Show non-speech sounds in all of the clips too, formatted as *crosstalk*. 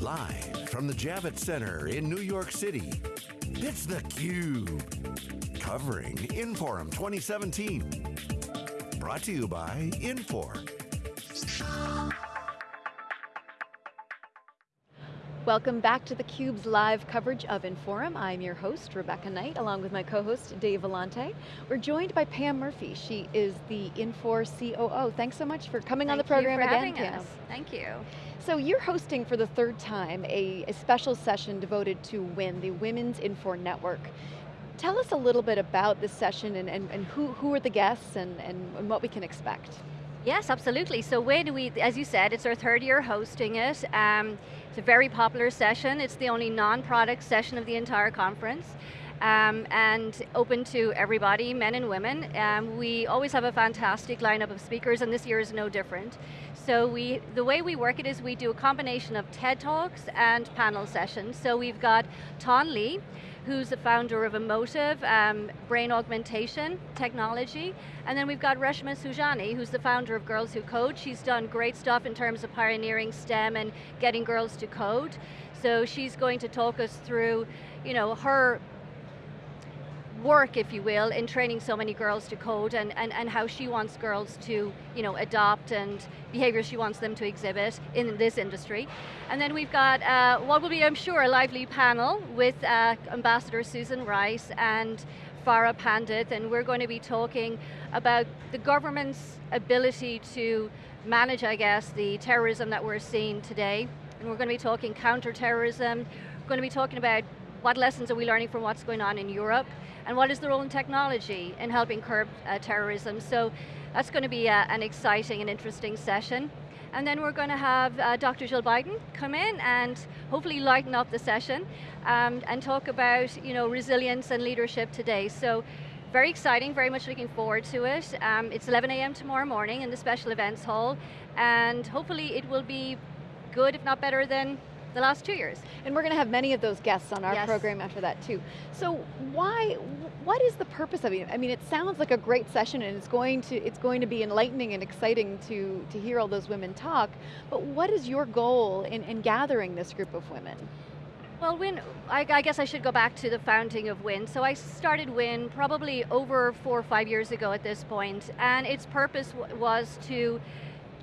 Live from the Javits Center in New York City, it's theCUBE. Covering Inforum 2017. Brought to you by Infor. Welcome back to theCUBE's live coverage of Inforum. I'm your host, Rebecca Knight, along with my co-host, Dave Vellante. We're joined by Pam Murphy. She is the Infor COO. Thanks so much for coming Thank on the program again, Pam. Us. Thank you. So you're hosting for the third time a, a special session devoted to WIN, the Women's Infor Network. Tell us a little bit about this session and, and, and who, who are the guests and, and, and what we can expect. Yes, absolutely. So when we, as you said, it's our third year hosting it. Um, it's a very popular session. It's the only non-product session of the entire conference. Um, and open to everybody, men and women. Um, we always have a fantastic lineup of speakers and this year is no different. So we, the way we work it is we do a combination of TED Talks and panel sessions. So we've got Tan Le, who's the founder of Emotiv, um, brain augmentation technology. And then we've got Reshma Saujani, who's the founder of Girls Who Code. She's done great stuff in terms of pioneering STEM and getting girls to code. So she's going to talk us through you know, her work, if you will, in training so many girls to code and, and, and how she wants girls to you know, adopt and behaviors she wants them to exhibit in this industry. And then we've got uh, what will be, I'm sure, a lively panel with uh, Ambassador Susan Rice and Farah Pandith, and we're going to be talking about the government's ability to manage, I guess, the terrorism that we're seeing today. And we're going to be talking counterterrorism, we're going to be talking about what lessons are we learning from what's going on in Europe, and what is the role in technology in helping curb uh, terrorism. So that's going to be uh, an exciting and interesting session. And then we're going to have uh, Dr. Jill Biden come in and hopefully lighten up the session um, and talk about you know, resilience and leadership today. So very exciting, very much looking forward to it. Um, it's 11 a.m. tomorrow morning in the special events hall and hopefully it will be good, if not better than the last two years. And we're going to have many of those guests on our yes. program after that too. So why, what is the purpose of it? I mean, it sounds like a great session and it's going to, it's going to be enlightening and exciting to, to hear all those women talk, but what is your goal in, in gathering this group of women? Well, WIN, I, I, guess I should go back to the founding of WIN. So I started WIN probably over four or five years ago at this point, and its purpose was to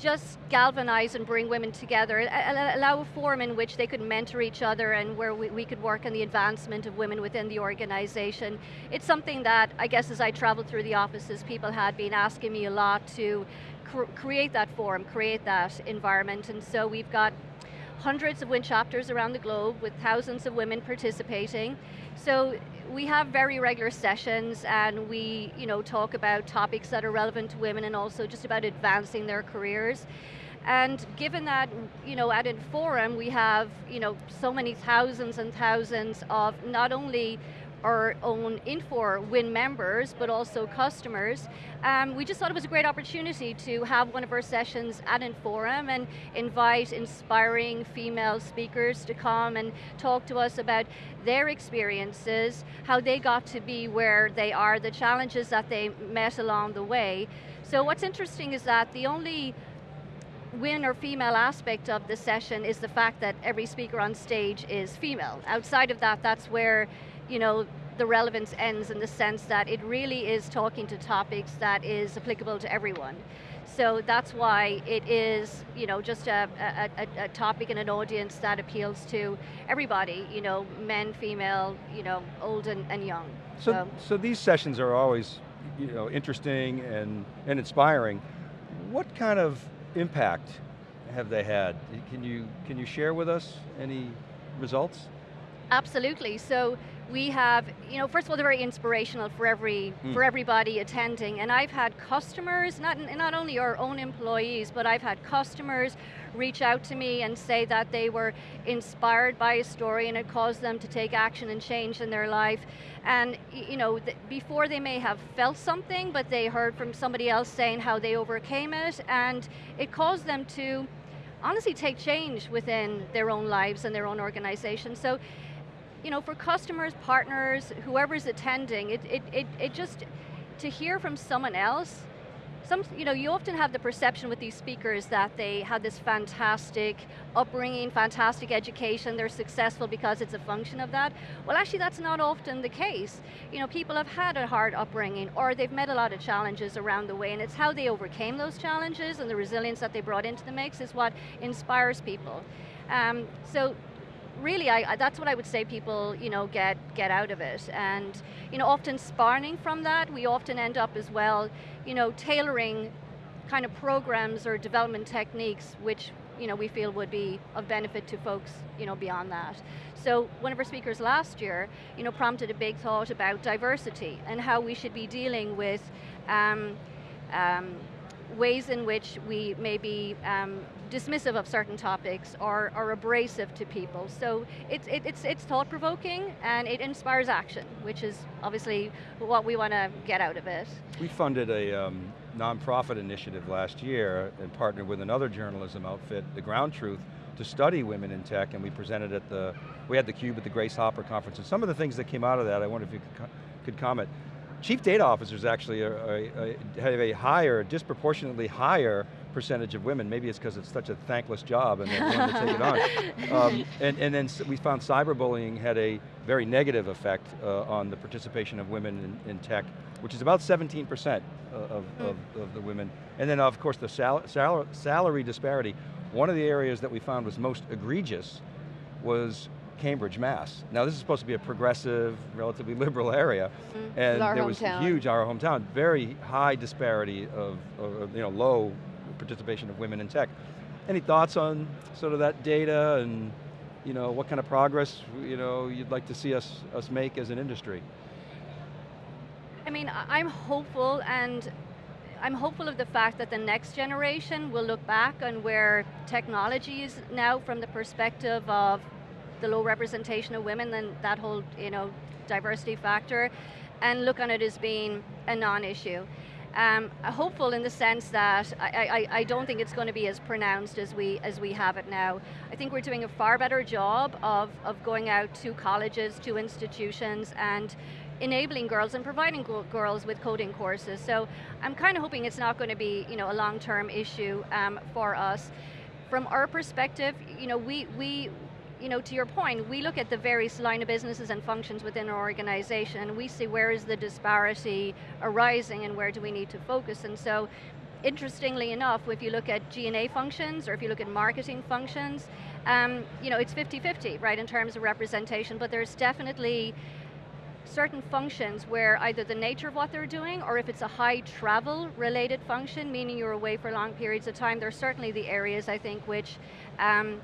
just galvanize and bring women together, allow a forum in which they could mentor each other and where we, we, could work on the advancement of women within the organization. It's something that, I guess as I traveled through the offices, people had been asking me a lot to cr create that forum, create that environment, and so we've got hundreds of WIN chapters around the globe with thousands of women participating. So we have very regular sessions and we you know, talk about topics that are relevant to women and also just about advancing their careers. And given that, you know, at Inforum we have, you know, so many thousands and thousands of not only our own Infor WIN members, but also customers. Um, we just thought it was a great opportunity to have one of our sessions at Inforum and invite inspiring female speakers to come and talk to us about their experiences, how they got to be where they are, the challenges that they met along the way. So what's interesting is that the only win or female aspect of the session is the fact that every speaker on stage is female. Outside of that, that's where you know, the relevance ends in the sense that it really is talking to topics that is applicable to everyone. So that's why it is, you know, just a, a, a, topic and an audience that appeals to everybody, you know, men, female, you know, old and, and young. So, so, so these sessions are always, you know, interesting and, and inspiring. What kind of impact have they had? Can you, can you share with us any results? Absolutely, so we have, you know, first of all, they're very inspirational for every mm. for everybody attending, and I've had customers, not not only our own employees, but I've had customers reach out to me and say that they were inspired by a story and it caused them to take action and change in their life. And you know, before they may have felt something, but they heard from somebody else saying how they overcame it, and it caused them to honestly take change within their own lives and their own organization. So you know, for customers, partners, whoever's attending, it, it, it, it just, to hear from someone else, some, you know, you often have the perception with these speakers that they had this fantastic upbringing, fantastic education, they're successful because it's a function of that. Well actually that's not often the case. You know, people have had a hard upbringing or they've met a lot of challenges around the way and it's how they overcame those challenges and the resilience that they brought into the mix is what inspires people. Um, so really, I, that's what I would say people, you know, get get out of it. And you know, often sparring from that, we often end up as well, you know, tailoring kind of programs or development techniques which you know, we feel would be of benefit to folks you know, beyond that. So one of our speakers last year you know, prompted a big thought about diversity and how we should be dealing with um, um, ways in which we maybe um, dismissive of certain topics or, or abrasive to people. So it's, it, it's, it's thought-provoking and it inspires action, which is obviously what we want to get out of it. We funded a um, nonprofit initiative last year and partnered with another journalism outfit, The Ground Truth, to study women in tech and we presented at the, we had the Cube at the Grace Hopper conference and some of the things that came out of that, I wonder if you could, could comment. Chief data officers actually are, are, are, have a higher, disproportionately higher percentage of women. Maybe it's because it's such a thankless job and they're willing to take it on. *laughs* Um, and, and then we found cyberbullying had a very negative effect uh, on the participation of women in, in, tech, which is about 17% of, mm. of, of, the women. And then of course the sal sal salary disparity. One of the areas that we found was most egregious was Cambridge, Mass. Now this is supposed to be a progressive, relatively liberal area, mm. and there was hometown. huge, our hometown, very high disparity of, of, you know, low participation of women in tech. Any thoughts on sort of that data and you know, what kind of progress you know, you'd like to see us, us make as an industry? I mean, I'm hopeful and I'm hopeful of the fact that the next generation will look back on where technology is now from the perspective of the low representation of women and that whole you know, diversity factor and look on it as being a non-issue. Um, hopeful in the sense that I, I, I, don't think it's going to be as pronounced as we, as we have it now. I think we're doing a far better job of, of going out to colleges, to institutions, and enabling girls and providing girls with coding courses. So I'm kind of hoping it's not going to be you know, a long-term issue um, for us. From our perspective, you know, we, we, you know, to your point, we look at the various line of businesses and functions within our organization and we see where is the disparity arising and where do we need to focus. And so, interestingly enough, if you look at G&A functions or if you look at marketing functions, um, you know, it's 50-50, right, in terms of representation, but there's definitely certain functions where either the nature of what they're doing or if it's a high travel related function, meaning you're away for long periods of time, there's certainly the areas I think which um,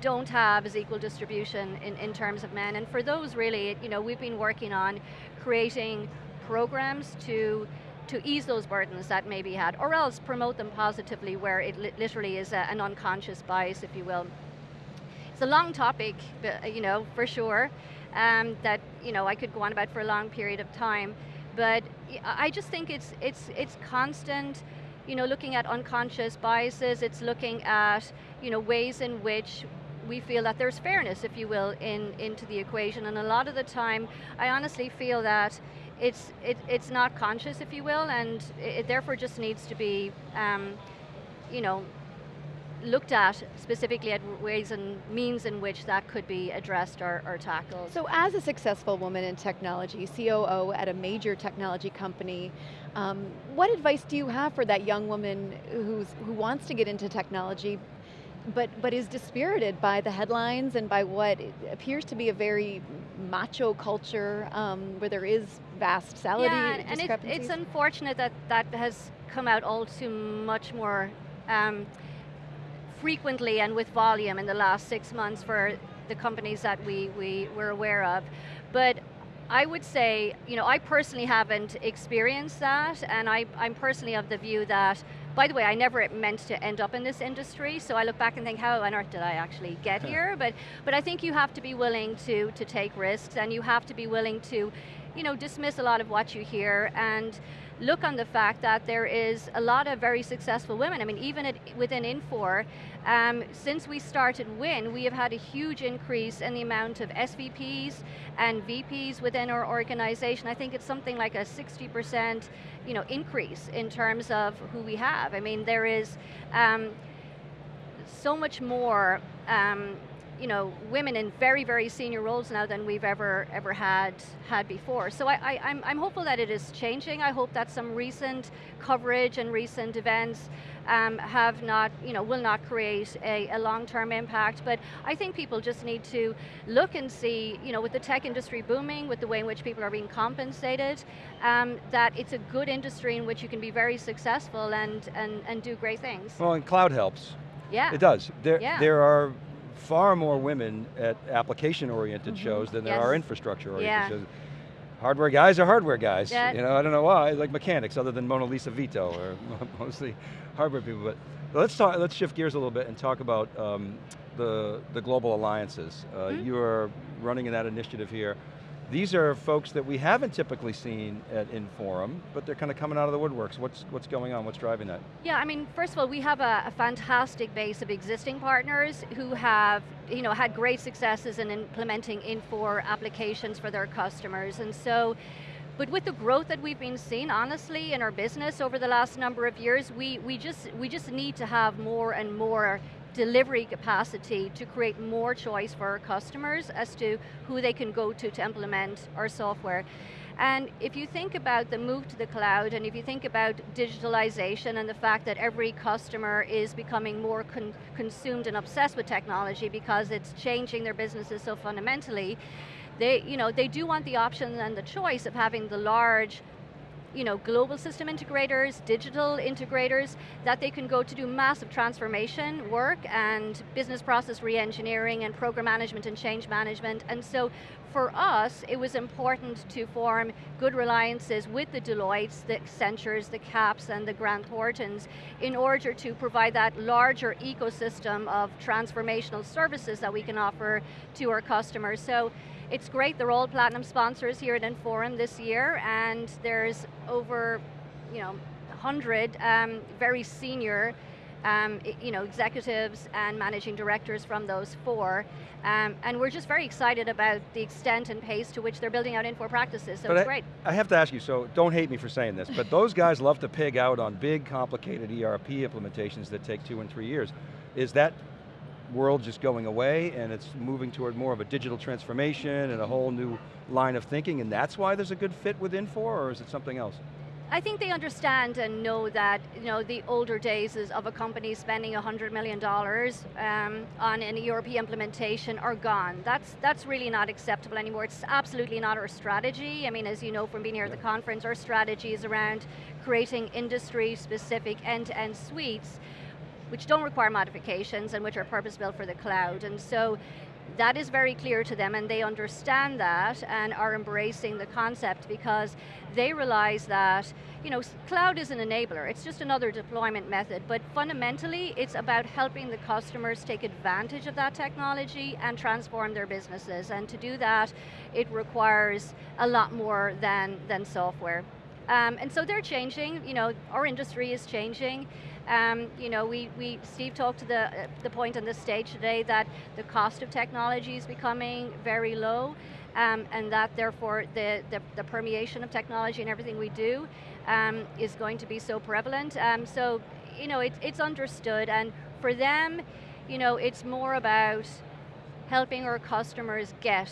don't have as equal distribution in, in terms of men. And for those really, you know, we've been working on creating programs to to ease those burdens that may be had, or else promote them positively where it li literally is a, an unconscious bias, if you will. It's a long topic, you know, for sure, um, that you know I could go on about for a long period of time, but I just think it's it's it's constant, you know, looking at unconscious biases. It's looking at you know ways in which we feel that there's fairness, if you will, in into the equation. And a lot of the time, I honestly feel that it's it, it's not conscious, if you will, and it, therefore just needs to be, um, you know, looked at specifically at ways and means in which that could be addressed or, or, tackled. So as a successful woman in technology, COO at a major technology company, um, what advice do you have for that young woman who's, who wants to get into technology but, but is dispirited by the headlines and by what appears to be a very macho culture um, where there is vast salary yeah, and it's, it's, unfortunate that that has come out all too much more um, frequently and with volume in the last six months for the companies that we, we were aware of. But I would say, you know, I personally haven't experienced that, and I, I'm personally of the view that by the way, I never meant to end up in this industry, so I look back and think, how on earth did I actually get here? But, but I think you have to be willing to, to take risks, and you have to be willing to you know, dismiss a lot of what you hear, and look on the fact that there is a lot of very successful women. I mean, even at, within Infor, um, since we started WIN, we have had a huge increase in the amount of SVPs and VPs within our organization. I think it's something like a 60% you know, increase in terms of who we have. I mean, there is um, so much more um, you know, women in very, very senior roles now than we've ever ever had had before. So I, I, I'm, I'm hopeful that it is changing. I hope that some recent coverage and recent events um, have not, you know, will not create a, a long-term impact, but I think people just need to look and see, you know, with the tech industry booming, with the way in which people are being compensated, um, that it's a good industry in which you can be very successful and, and, and do great things. Well, and cloud helps. Yeah. It does. There, yeah. there are far more women at application-oriented mm -hmm. shows than there are infrastructure-oriented yeah. shows. Hardware guys are hardware guys. Yeah. You know, I don't know why, like mechanics, other than Mona Lisa Vito, or *laughs* mostly hardware people. But let's talk. Let's shift gears a little bit and talk about um, the the global alliances. Uh, mm -hmm. You are running in that initiative here. These are folks that we haven't typically seen at Inforum, but they're kind of coming out of the woodworks. What's, what's going on, what's driving that? Yeah, I mean, first of all, we have a, a fantastic base of existing partners who have you know, had great successes in implementing Infor applications for their customers. And so, but with the growth that we've been seeing, honestly, in our business over the last number of years, we, we, just, we just need to have more and more delivery capacity to create more choice for our customers as to who they can go to to implement our software. And if you think about the move to the cloud, and if you think about digitalization and the fact that every customer is becoming more con consumed and obsessed with technology because it's changing their businesses so fundamentally, they, you know, they do want the option and the choice of having the large you know, global system integrators, digital integrators, that they can go to do massive transformation work and business process re-engineering and program management and change management. And so for us, it was important to form good alliances with the Deloittes, the Accentures, the CAPS, and the Grant Thorntons in order to provide that larger ecosystem of transformational services that we can offer to our customers. So it's great, they're all platinum sponsors here at Inforum this year, and there's over, you know, 100 um, very senior um, you know, executives and managing directors from those four. Um, and we're just very excited about the extent and pace to which they're building out Infor practices, so but it's I, great. I have to ask you, so don't hate me for saying this, but those guys *laughs* love to pig out on big, complicated ERP implementations that take two and three years. Is that world just going away and it's moving toward more of a digital transformation and a whole new line of thinking and that's why there's a good fit with Infor or is it something else? I think they understand and know that you know the older days of a company spending $100 million um, on an ERP implementation are gone. That's, that's really not acceptable anymore. It's absolutely not our strategy. I mean, as you know from being here at the conference, our strategy is around creating industry-specific end-to-end suites which don't require modifications and which are purpose-built for the cloud. And so that is very clear to them and they understand that and are embracing the concept because they realize that you know, cloud is an enabler, it's just another deployment method, but fundamentally it's about helping the customers take advantage of that technology and transform their businesses. And to do that, it requires a lot more than, than software. Um, and so they're changing, you know, our industry is changing. Um, you know, we, we, Steve talked to the, uh, the point on this stage today that the cost of technology is becoming very low, um, and that therefore the, the, the, permeation of technology and everything we do um, is going to be so prevalent. Um, so, you know, it, it's understood, and for them, you know, it's more about helping our customers get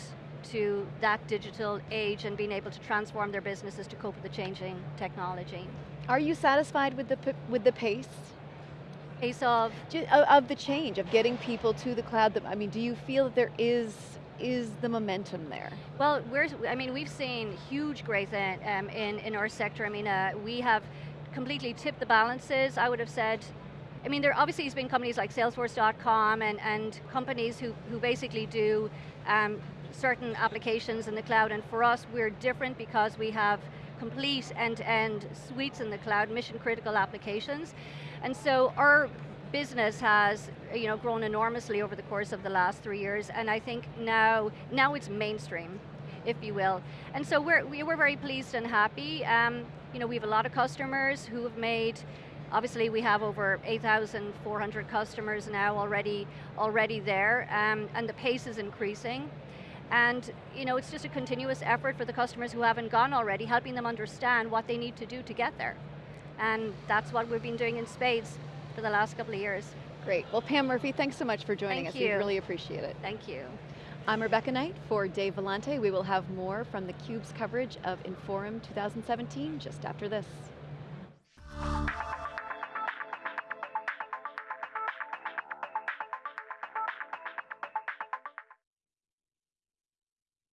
to that digital age and being able to transform their businesses to cope with the changing technology. Are you satisfied with the, with the pace? Pace of? Of the change, of getting people to the cloud. I mean, do you feel that there is is the momentum there? Well, we're, I mean, we've seen huge growth in, um, in, in our sector. I mean, uh, we have completely tipped the balances. I would have said I mean, there obviously has been companies like Salesforce.com and, and companies who, who basically do um, certain applications in the cloud, and for us, we're different because we have complete end-to-end -end suites in the cloud, mission critical applications. And so our business has you know, grown enormously over the course of the last three years, and I think now, now it's mainstream. if you will. And so we're, we were very pleased and happy. Um, you know, we have a lot of customers who have made Obviously, we have over 8,400 customers now already already there, um, and the pace is increasing. And you know, it's just a continuous effort for the customers who haven't gone already, helping them understand what they need to do to get there. And that's what we've been doing in spades for the last couple of years. Great. Well, Pam Murphy, thanks so much for joining Thank us. We really appreciate it. Thank you. I'm Rebecca Knight for Dave Vellante. We will have more from theCUBE's coverage of Inforum 2017 just after this.